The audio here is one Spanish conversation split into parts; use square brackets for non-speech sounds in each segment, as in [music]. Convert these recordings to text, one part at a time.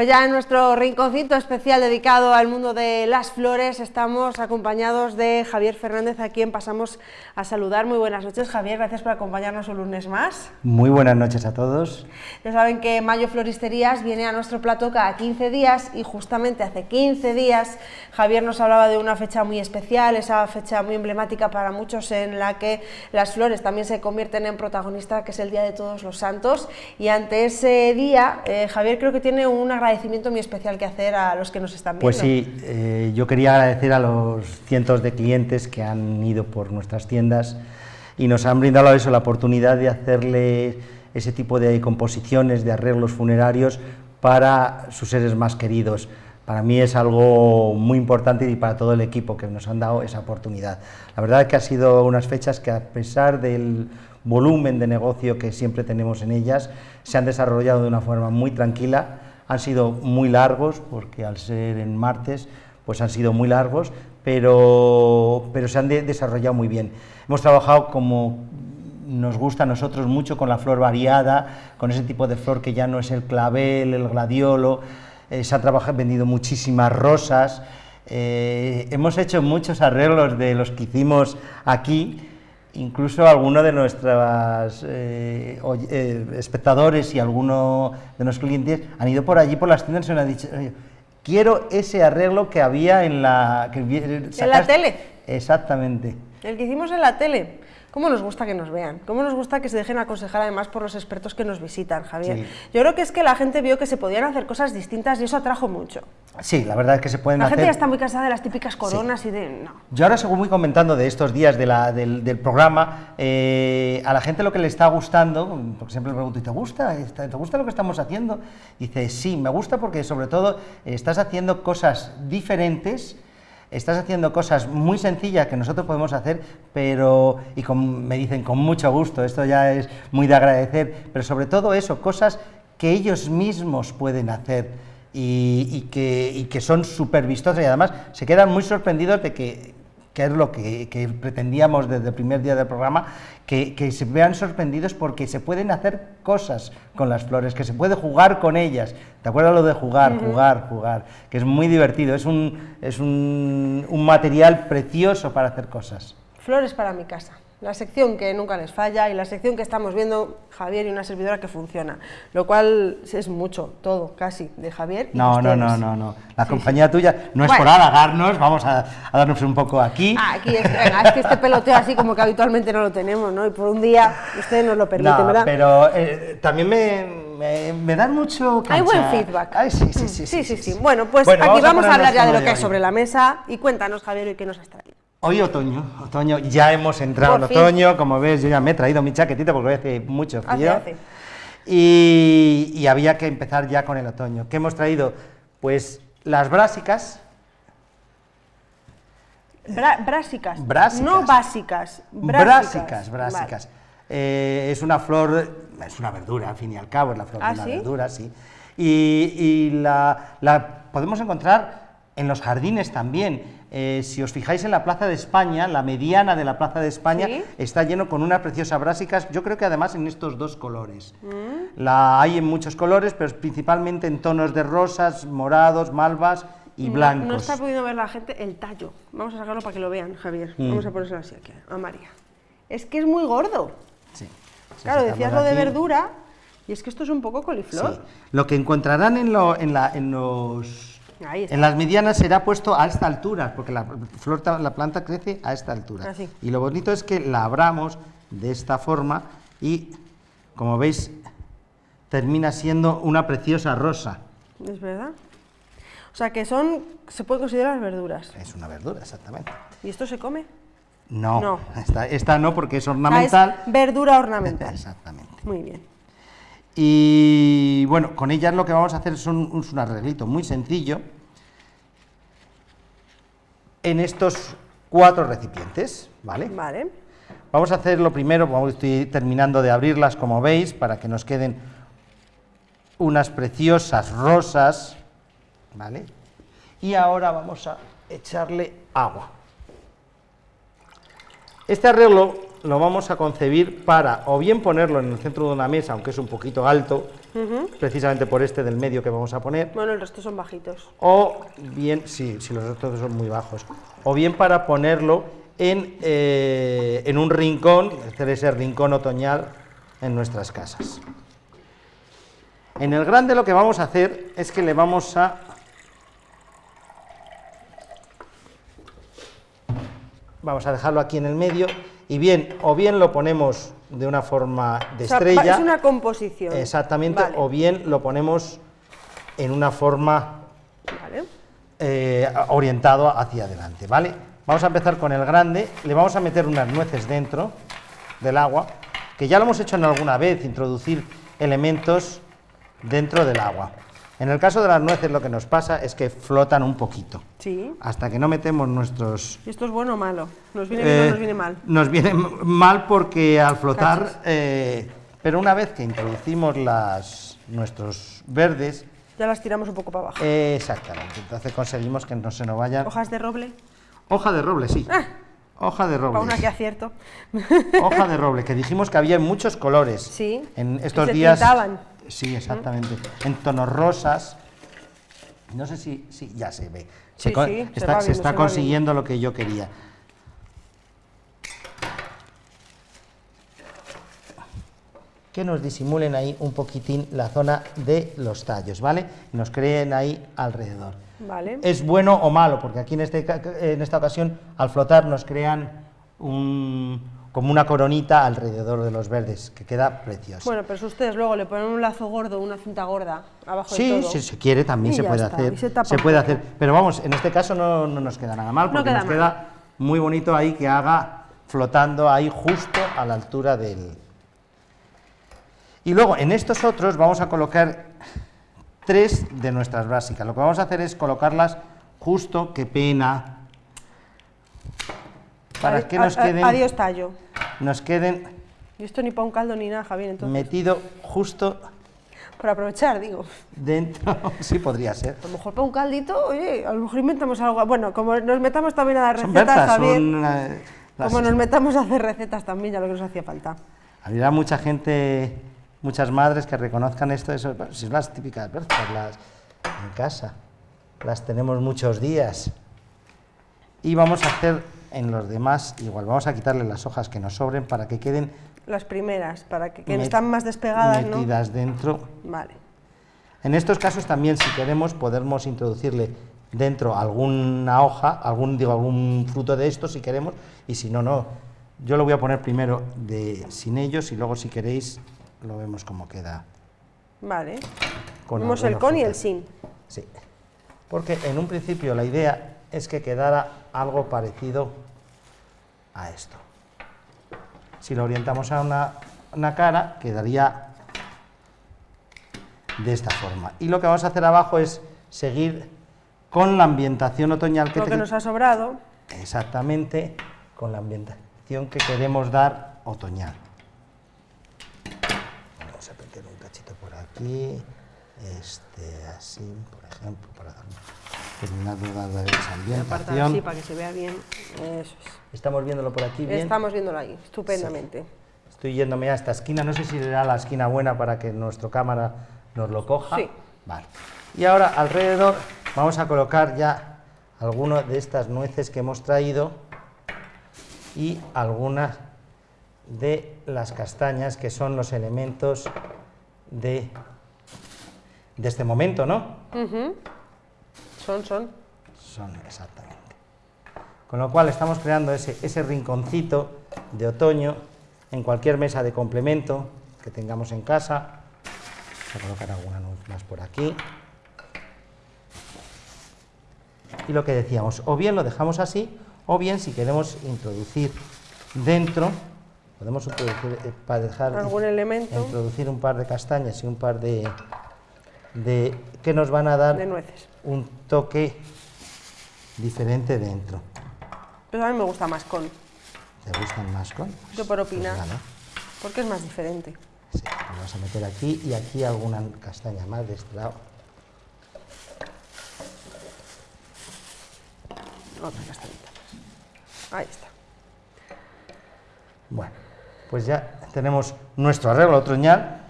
Pues ya en nuestro rinconcito especial dedicado al mundo de las flores estamos acompañados de Javier Fernández, a quien pasamos a saludar. Muy buenas noches, Javier, gracias por acompañarnos un lunes más. Muy buenas noches a todos. Ya saben que Mayo Floristerías viene a nuestro plato cada 15 días y justamente hace 15 días Javier nos hablaba de una fecha muy especial, esa fecha muy emblemática para muchos en la que las flores también se convierten en protagonista, que es el Día de Todos los Santos. Y ante ese día, eh, Javier creo que tiene una agradecimiento muy especial que hacer a los que nos están viendo. Pues sí, eh, yo quería agradecer a los cientos de clientes que han ido por nuestras tiendas y nos han brindado eso, la oportunidad de hacerle ese tipo de composiciones, de arreglos funerarios para sus seres más queridos. Para mí es algo muy importante y para todo el equipo que nos han dado esa oportunidad. La verdad es que ha sido unas fechas que a pesar del volumen de negocio que siempre tenemos en ellas, se han desarrollado de una forma muy tranquila, han sido muy largos, porque al ser en martes, pues han sido muy largos, pero, pero se han desarrollado muy bien. Hemos trabajado como nos gusta a nosotros mucho con la flor variada, con ese tipo de flor que ya no es el clavel, el gladiolo, eh, se han trabajado, vendido muchísimas rosas, eh, hemos hecho muchos arreglos de los que hicimos aquí, incluso algunos de nuestros eh, eh, espectadores y algunos de nuestros clientes han ido por allí por las tiendas y nos han dicho, quiero ese arreglo que había en la... Que ¿En la tele? Exactamente. El que hicimos en la tele. ¿Cómo nos gusta que nos vean? ¿Cómo nos gusta que se dejen aconsejar además por los expertos que nos visitan, Javier? Yo creo que es que la gente vio que se podían hacer cosas distintas y eso atrajo mucho. Sí, la verdad es que se pueden la hacer... La gente ya está muy cansada de las típicas coronas y de... No. Yo ahora, según voy comentando de estos días de la, del, del, programa, eh, a la gente lo que le está gustando, porque siempre le pregunto, ¿y te gusta? ¿Te gusta lo que estamos haciendo? dice, sí, me gusta porque sobre todo estás haciendo cosas diferentes estás haciendo cosas muy sencillas que nosotros podemos hacer, pero, y me dicen con mucho gusto, esto ya es muy de agradecer, pero sobre todo eso, cosas que ellos mismos pueden hacer y, y, que, y que, son súper vistosas y además se quedan muy sorprendidos de que que es lo que, que, pretendíamos desde el primer día del programa, que, que, se vean sorprendidos porque se pueden hacer cosas con las flores, que se puede jugar con ellas. ¿Te acuerdas lo de jugar, jugar, jugar? Que es muy divertido, es, un, es un, un material precioso para hacer cosas. Flores para mi casa la sección que nunca les falla y la sección que estamos viendo Javier y una servidora que funciona, lo cual es mucho, todo, casi, de Javier y No, no, no, no, no, la sí, compañía sí. tuya no es bueno. por halagarnos, vamos a, a, darnos un poco aquí. Ah, aquí es, venga, es que este peloteo así como que habitualmente no lo tenemos, ¿no? Y por un día ustedes nos lo permiten, no, ¿verdad? pero eh, también me, me, me, dan mucho cancha. Hay buen feedback. Ay, sí, sí, sí, sí, sí, sí, Bueno, pues bueno, aquí vamos a, vamos a hablar ya de lo que hay sobre la mesa y cuéntanos, Javier, ¿y qué nos has traído? Hoy otoño, otoño, ya hemos entrado Por en otoño, como ves yo ya me he traído mi chaquetita porque hace mucho frío. Hace, hace. Y, y, había que empezar ya con el otoño. ¿Qué hemos traído? Pues las brásicas. Bra brásicas. brásicas. No básicas. Brásicas, brásicas. Vale. Eh, es una flor, es una verdura, al fin y al cabo, es la flor ¿Ah, de una ¿sí? verdura, sí. Y, y la, la podemos encontrar en los jardines también. Eh, si os fijáis en la Plaza de España, la mediana de la Plaza de España ¿Sí? está lleno con unas preciosas brásicas, yo creo que además en estos dos colores. Mm. La hay en muchos colores, pero principalmente en tonos de rosas, morados, malvas y no, blancos. No está pudiendo ver la gente el tallo. Vamos a sacarlo para que lo vean, Javier. Mm. Vamos a ponérselo así aquí, a María. Es que es muy gordo. Sí. Claro, decías lo de verdura, y es que esto es un poco coliflor. Sí. Lo que encontrarán en, lo, en, la, en los en las medianas será puesto a esta altura, porque la, flor, la planta crece a esta altura. Así. Y lo bonito es que la abramos de esta forma y, como veis, termina siendo una preciosa rosa. Es verdad. O sea, que son, se puede considerar verduras. Es una verdura, exactamente. ¿Y esto se come? No, no. Esta, esta no porque es ornamental. Ah, es verdura ornamental. [laughs] Exactamente. Muy bien. Y bueno, con ellas lo que vamos a hacer es un, un arreglito muy sencillo en estos cuatro recipientes, ¿vale? Vale. Vamos a hacer lo primero, vamos, estoy terminando de abrirlas como veis, para que nos queden unas preciosas rosas, ¿vale? Y ahora vamos a echarle agua. Este arreglo lo vamos a concebir para o bien ponerlo en el centro de una mesa, aunque es un poquito alto, precisamente por este del medio que vamos a poner, Bueno, el resto son bajitos. o bien, sí, si los otros son muy bajos, o bien para ponerlo en, eh, en un rincón, hacer ese rincón otoñal en nuestras casas. En el grande lo que vamos a hacer es que le vamos a vamos a dejarlo aquí en el medio y bien, o bien lo ponemos de una forma de O sea, estrella, es una composición. exactamente, Vale, o bien lo ponemos en una forma vale. eh, orientado hacia adelante, ¿vale? Vamos a empezar con el grande, le vamos a meter unas nueces dentro del agua, que ya lo hemos hecho en alguna vez, introducir elementos dentro del agua. En el caso de las nueces lo que nos pasa es que flotan un poquito. Sí. Hasta que no metemos nuestros... ¿Y esto es bueno o malo? ¿Nos viene bien o eh, nos viene mal? Nos viene mal porque al flotar... Eh, pero una vez que introducimos las, nuestros verdes, Ya las tiramos un poco para abajo. eh, exactamente, entonces conseguimos que no se nos vayan... Hojas de roble. Hoja de roble, sí. Hoja de Para una roble. que acierto. Hoja de roble, que dijimos que había en muchos colores. Sí, En estos se días. pintaban. Sí, exactamente. En tonos rosas. No sé si, si ya se ve. Se, Sí, se está, se se consiguiendo lo que yo quería. Que nos disimulen ahí un poquitín la zona de los tallos, ¿vale? Nos creen ahí alrededor. Vale. ¿Es bueno o malo? Porque aquí en, este, en esta ocasión, al flotar, nos crean un, como una coronita alrededor de los verdes, que queda precioso. Bueno, pero si ustedes luego le ponen un lazo gordo, una cinta gorda abajo de sí, todo. si se quiere también Y se puede está, hacer. se puede hacer. Pero vamos, en este caso no, no nos queda nada mal, No porque queda nos mal. queda muy bonito ahí que haga flotando ahí justo a la altura del... Y luego en estos otros vamos a colocar tres de nuestras básicas. Lo que vamos a hacer es colocarlas justo, qué pena, para que nos queden, Adiós tallo. nos queden Y esto ni para un caldo ni nada, Javier, entonces. metido justo Por aprovechar, digo. dentro, [laughs] sí podría ser. A lo mejor para un caldito, oye, a lo mejor inventamos algo. Bueno, como nos metamos también a Son recetas, berzas, Javier. son, eh, las- Como nos metamos a hacer recetas también, ya lo que nos hacía falta. Habría mucha gente, muchas madres que reconozcan esto, eso, si son las típicas berzas, las en casa, las tenemos muchos días. Y vamos a hacer en los demás igual, vamos a quitarle las hojas que nos sobren para que queden Las primeras, para que, que están más despegadas, ¿no? metidas dentro. Vale. En estos casos también, si queremos, podemos introducirle dentro alguna hoja, algún, digo, algún fruto de estos, si queremos, y si no, no. Yo lo voy a poner primero de, sin ellos y luego, si queréis, lo vemos cómo queda. Vale. con Vemos el con y el sin. Sí, porque en un principio la idea es que quedara algo parecido a esto. Si lo orientamos a una, una cara, quedaría de esta forma. Y lo que vamos a hacer abajo es seguir con la ambientación otoñal que Lo que te- nos ha sobrado. exactamente con la ambientación que queremos dar otoñal. Vamos a meter un cachito por aquí, este así, por ejemplo, para dar- de esa así para que se vea bien. Eso es. Estamos viéndolo por aquí bien. Estamos viéndolo ahí, estupendamente. Estoy yéndome a esta esquina, no sé si será la esquina buena para que nuestro cámara nos lo coja. Sí. Vale. Y ahora alrededor vamos a colocar ya algunas de estas nueces que hemos traído y algunas de las castañas que son los elementos de, de este momento, ¿no? Son, son. Son exactamente. Con lo cual estamos creando ese, ese rinconcito de otoño en cualquier mesa de complemento que tengamos en casa. Voy a colocar alguna nuez más por aquí. Y lo que decíamos, o bien lo dejamos así, o bien si queremos introducir dentro, podemos introducir, eh, para dejar Algún elemento. introducir un par de castañas y un par de, de que nos van a dar De nueces. un toque diferente dentro. Pero a mí me gusta más con, ¿Te gustan más con? Yo por Pues opinar. nada. porque es más diferente. Sí, lo vamos a meter aquí y aquí alguna castaña más de este lado. Otra castañita más. Ahí está. Bueno, pues ya tenemos nuestro arreglo otoñal.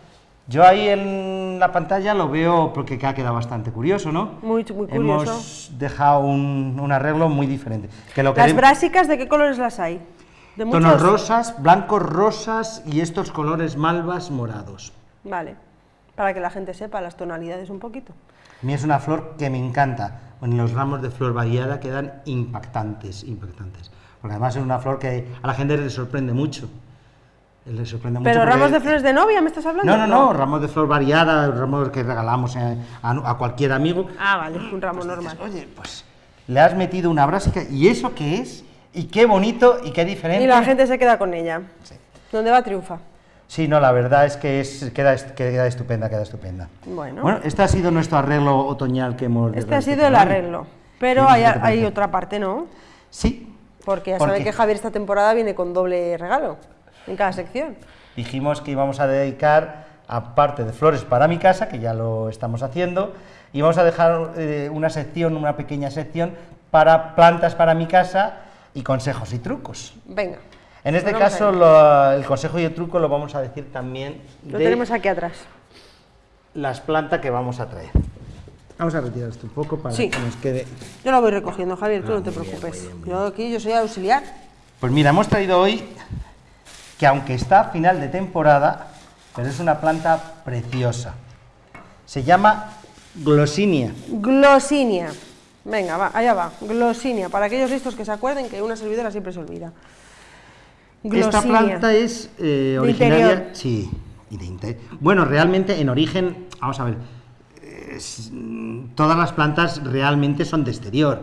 Yo ahí en la pantalla lo veo porque ha quedado bastante curioso, ¿no? Muy, muy curioso. Hemos dejado un, un arreglo muy diferente. Que lo ¿Las brásicas de qué colores las hay? ¿De Tonos muchos? rosas, blancos rosas y estos colores malvas morados. Vale, para que la gente sepa las tonalidades un poquito. A mí es una flor que me encanta. En los ramos de flor variada quedan impactantes, impactantes. Porque además es una flor que a la gente le sorprende mucho. Le sorprende mucho ¿Pero porque- ramos de flores de novia me estás hablando? No, no, no, ramos de flor variada, ramos que regalamos eh, a, a cualquier amigo. Ah, vale, un ramo normal. Oye, pues le has metido una brásica, ¿y eso qué es? Y qué bonito y qué diferente. Y la gente se queda con ella. ¿Dónde va triunfa? Sí, no, la verdad es que es, queda, queda estupenda, queda estupenda. Bueno, Bueno, este ha sido nuestro arreglo otoñal que hemos... este ha sido el arreglo. Pero ¿Qué hay, hay otra parte, ¿no? Sí, Porque ya ¿Por saben que Javier esta temporada viene con doble regalo en cada sección. dijimos que íbamos a dedicar, aparte de flores para mi casa, que ya lo estamos haciendo, y vamos a dejar eh, una sección, una pequeña sección, para plantas para mi casa y consejos y trucos. Venga. En este caso, lo- el consejo y el truco lo vamos a decir también Lo de tenemos aquí atrás. las plantas que vamos a traer. Vamos a retirar esto un poco para Sí. que nos quede... Yo lo voy recogiendo, Javier, tú Ah, no te bien, preocupes. muy bien, muy Yo aquí, yo soy auxiliar. Pues mira, hemos traído hoy que aunque está a final de temporada, pero es una planta preciosa. Se llama Glossinia. Glosinia. Venga, va, allá va. Glosinia. Para aquellos listos que se acuerden que una servidora siempre se olvida. Esta Glosinia. planta es eh, De originaria. interior. Sí, y de Bueno, realmente en origen, vamos a ver, es- mm, todas las plantas realmente son de exterior.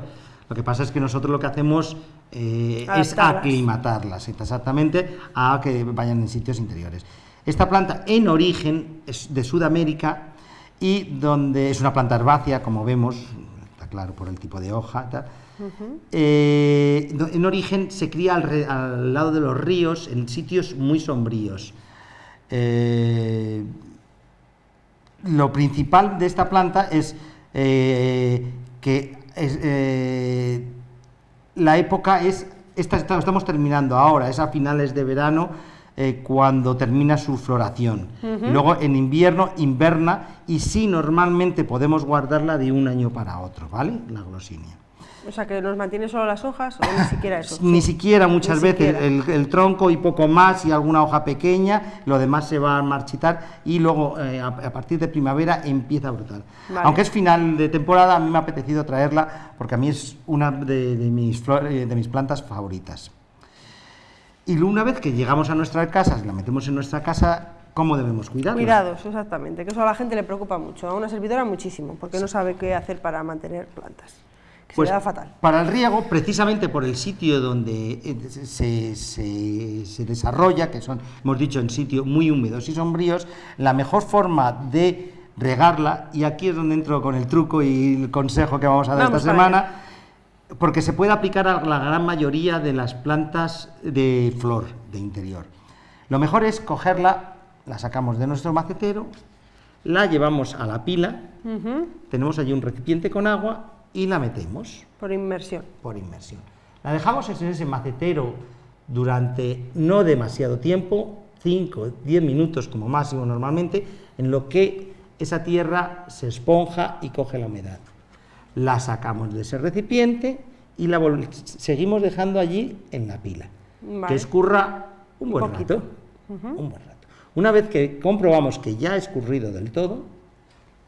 Lo que pasa es que nosotros lo que hacemos eh, es aclimatarlas exactamente a que vayan en sitios interiores. Esta planta en origen es de Sudamérica y donde es una planta herbácea, como vemos, está claro por el tipo de hoja. tal. Eh, en origen se cría al, re- al lado de los ríos, en sitios muy sombríos. Eh, lo principal de esta planta es que es, eh, la época es, esta, esta- estamos terminando ahora, es a finales de verano eh, cuando termina su floración. Y luego en invierno inverna y sí normalmente podemos guardarla de un año para otro, ¿vale? La glosinia. O sea, que nos mantiene solo las hojas o ni siquiera eso. Ni siquiera muchas Ni veces siquiera. El, el tronco y poco más y alguna hoja pequeña, lo demás se va a marchitar y luego eh, a, a partir de primavera empieza a brotar. Vale. Aunque es final de temporada, a mí me ha apetecido traerla porque a mí es una de, de mis, eh, de mis plantas favoritas. Y una vez que llegamos a nuestra casa, la metemos en nuestra casa, ¿cómo debemos cuidarla? Cuidados, exactamente, que eso a la gente le preocupa mucho, a una servidora muchísimo, porque no sabe qué hacer para mantener plantas. Que Pues se le da fatal. para el riego, precisamente por el sitio donde eh, se, se- se desarrolla, que son, hemos dicho, en sitios muy húmedos y sombríos, la mejor forma de regarla, y aquí es donde entro con el truco y el consejo que vamos a dar Vamos esta semana, porque se puede aplicar a la gran mayoría de las plantas de flor de interior. Lo mejor es cogerla, la sacamos de nuestro macetero, la llevamos a la pila, tenemos allí un recipiente con agua y la metemos Por inmersión. por inmersión. La dejamos en ese macetero durante no demasiado tiempo, 5, 10 minutos como máximo normalmente, en lo que esa tierra se esponja y coge la humedad. La sacamos de ese recipiente y la seguimos dejando allí en la pila, Vale. que escurra un Un buen rato. Un buen rato. Una vez que comprobamos que ya ha escurrido del todo,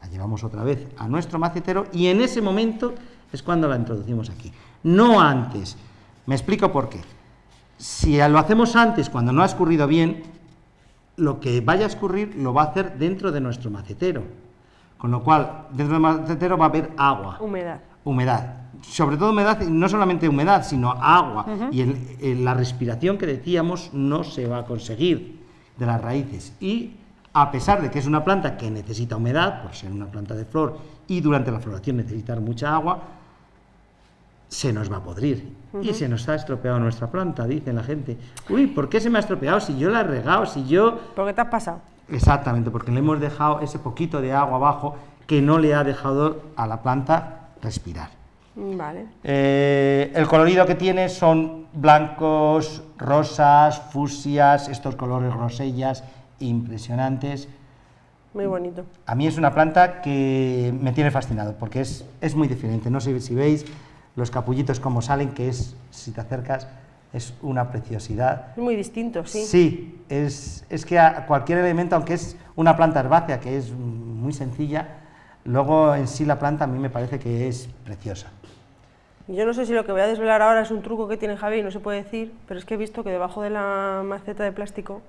la llevamos otra vez a nuestro macetero y en ese momento es cuando la introducimos aquí. No antes. Me explico por qué. Si lo hacemos antes, cuando no ha escurrido bien, lo que vaya a escurrir lo va a hacer dentro de nuestro macetero. Con lo cual, dentro del macetero va a haber agua, Humedad. humedad. Sobre todo humedad, y no solamente humedad, sino agua. Y el- el- la respiración que decíamos no se va a conseguir de las raíces. Y a pesar de que es una planta que necesita humedad, por ser una planta de flor, y durante la floración necesitar mucha agua, se nos va a podrir. Y se nos ha estropeado nuestra planta, dice la gente. Uy, ¿por qué se me ha estropeado? Si yo la he regado, si yo... ¿Por qué te has pasado? Exactamente, porque le hemos dejado ese poquito de agua abajo que no le ha dejado a la planta respirar. Vale. Eh, el colorido que tiene son blancos, rosas, fusias, estos colores rosellas impresionantes. Muy bonito. A mí es una planta que me tiene fascinado, porque es, es muy diferente. No sé si veis los capullitos como salen, que es, si te acercas, es una preciosidad. Es muy distinto, sí. Sí, es, es que a cualquier elemento, aunque es una planta herbácea, que es muy sencilla, luego en sí la planta a mí me parece que es preciosa. Yo no sé si lo que voy a desvelar ahora es un truco que tiene Javi y no se puede decir, pero es que he visto que debajo de la maceta de plástico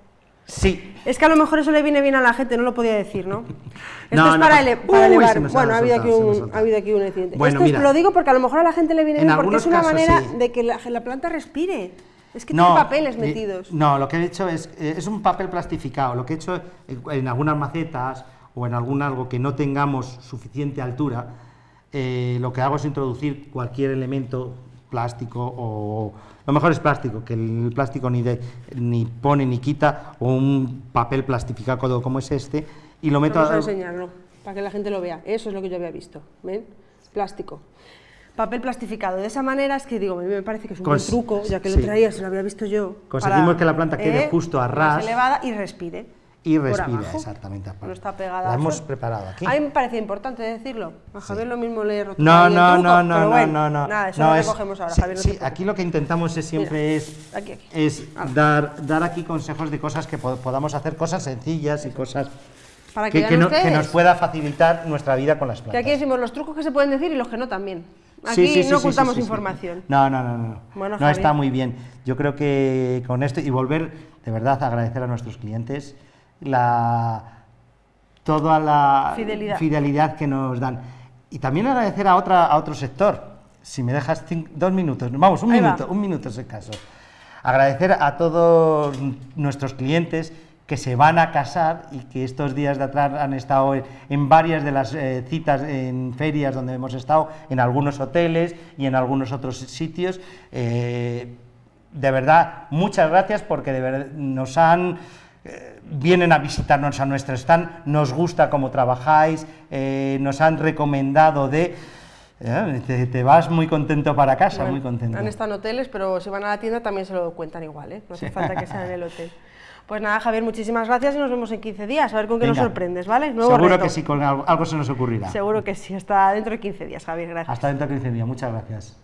Sí. Es que a lo mejor eso le viene bien a la gente, no lo podía decir, ¿no? [laughs] Esto No, es no, para, pues- ele- para Uy, elevar. bueno, ha habido, aquí un, soltado. ha habido aquí un accidente. Bueno, Esto es- lo digo porque a lo mejor a la gente le viene En bien porque es una casos, manera sí. de que la, la planta respire. Es que tiene papeles eh, metidos. No, lo que he hecho es, eh, es un papel plastificado. Lo que he hecho en, en algunas macetas o en algún algo que no tengamos suficiente altura, eh, lo que hago es introducir cualquier elemento plástico o lo mejor es plástico, que el plástico ni, de- ni pone ni quita, o un papel plastificado como es este, y lo meto Vamos a a- enseñarlo, para que la gente lo vea. Eso es lo que yo había visto. ¿Ven? Plástico. Papel plastificado. De esa manera es que digo, a mí me parece que es un buen truco, ya que sí. lo traía, se lo había visto yo. Conseguimos que la planta quede justo a ras. elevada y respire. Y respira, abajo. exactamente. No está pegada. La hemos preparado aquí. A mí me parecía importante decirlo. A Javier lo mismo le he roto No, no, truco, no, no, pero no, bueno, no, no. Nada, eso no, lo es- recogemos ahora, sí, Javier. no sí, aquí lo que intentamos es siempre Mira, es, aquí, aquí. es dar, dar aquí consejos de cosas que po- podamos hacer, cosas sencillas y cosas Para que, que, que no- que nos pueda facilitar nuestra vida con las que plantas. aquí decimos los trucos que se pueden decir y los que no también. Aquí Sí, sí, sí, no sí, ocultamos sí, sí, sí. información. No, no, no, no. Bueno, no está muy bien. Yo creo que con esto y volver de verdad a agradecer a nuestros clientes la toda la Fidelidad. fidelidad que nos dan y también agradecer a otra a otro sector. Si me dejas dos minutos, vamos, un Ahí va. minuto, un minuto ese caso. Agradecer a todos nuestros clientes que se van a casar y que estos días de atrás han estado en, en varias de las eh, citas en ferias donde hemos estado, en algunos hoteles y en algunos otros sitios. Eh, de verdad, muchas gracias porque de verdad nos han eh, vienen a visitarnos a nuestro stand, nos gusta cómo trabajáis, eh, nos han recomendado de eh, te, te vas muy contento para casa, Bueno, muy contento. Han estado en hoteles, pero si van a la tienda también se lo cuentan igual, ¿eh? No hace falta que sea en el hotel. [laughs] Pues nada, Javier, muchísimas gracias y nos vemos en 15 días, a ver con qué nos Venga. sorprendes, ¿vale? Nuevo Seguro reto. que sí, con algo, algo se nos ocurrirá. Seguro que sí, hasta dentro de 15 días, Javier, gracias. Hasta dentro de 15 días, muchas gracias.